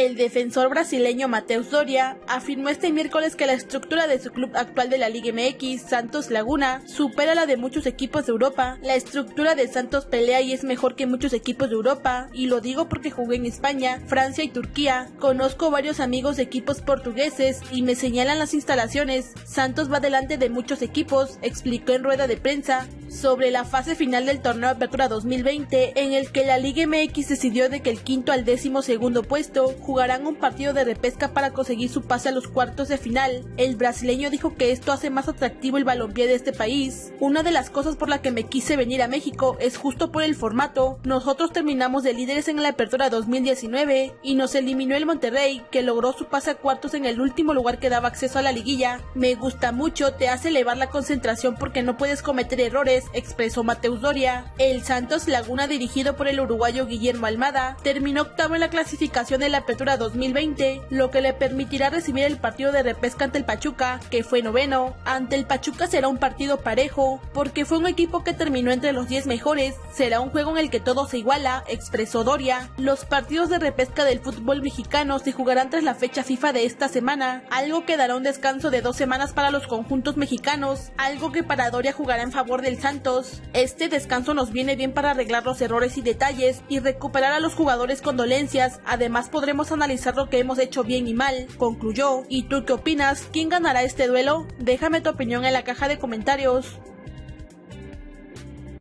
El defensor brasileño Mateus Doria afirmó este miércoles que la estructura de su club actual de la Liga MX, Santos Laguna, supera la de muchos equipos de Europa. La estructura de Santos pelea y es mejor que muchos equipos de Europa, y lo digo porque jugué en España, Francia y Turquía. Conozco varios amigos de equipos portugueses y me señalan las instalaciones. Santos va delante de muchos equipos, explicó en rueda de prensa sobre la fase final del torneo Apertura 2020, en el que la Liga MX decidió de que el quinto al décimo segundo puesto jugarán un partido de repesca para conseguir su pase a los cuartos de final. El brasileño dijo que esto hace más atractivo el balompié de este país. Una de las cosas por la que me quise venir a México es justo por el formato. Nosotros terminamos de líderes en la Apertura 2019 y nos eliminó el Monterrey, que logró su pase a cuartos en el último lugar que daba acceso a la liguilla. Me gusta mucho, te hace elevar la concentración porque no puedes cometer errores expresó Mateus Doria. El Santos Laguna, dirigido por el uruguayo Guillermo Almada, terminó octavo en la clasificación de la Apertura 2020, lo que le permitirá recibir el partido de repesca ante el Pachuca, que fue noveno. Ante el Pachuca será un partido parejo, porque fue un equipo que terminó entre los 10 mejores. Será un juego en el que todo se iguala, expresó Doria. Los partidos de repesca del fútbol mexicano se jugarán tras la fecha FIFA de esta semana, algo que dará un descanso de dos semanas para los conjuntos mexicanos, algo que para Doria jugará en favor del Este descanso nos viene bien para arreglar los errores y detalles y recuperar a los jugadores con dolencias. Además podremos analizar lo que hemos hecho bien y mal, concluyó. ¿Y tú qué opinas? ¿Quién ganará este duelo? Déjame tu opinión en la caja de comentarios.